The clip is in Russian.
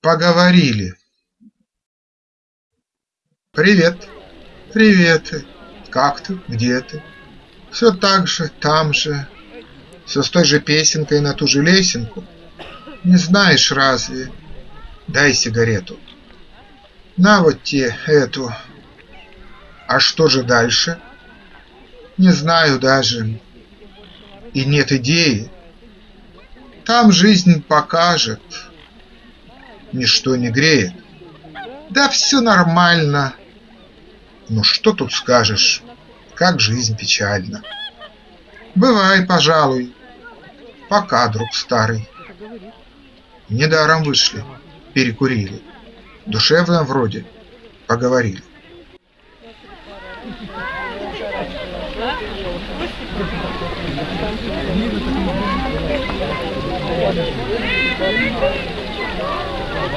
Поговорили. Привет. Привет. Как ты? Где ты? Все так же, там же. Все с той же песенкой на ту же лесенку. Не знаешь разве? Дай сигарету. На вот те эту. А что же дальше? Не знаю даже. И нет идеи. Там жизнь покажет. Ничто не греет. Да все нормально. Ну что тут скажешь, как жизнь печальна. Бывай, пожалуй. Пока, друг старый. Недаром вышли, перекурили. Душевно вроде поговорили.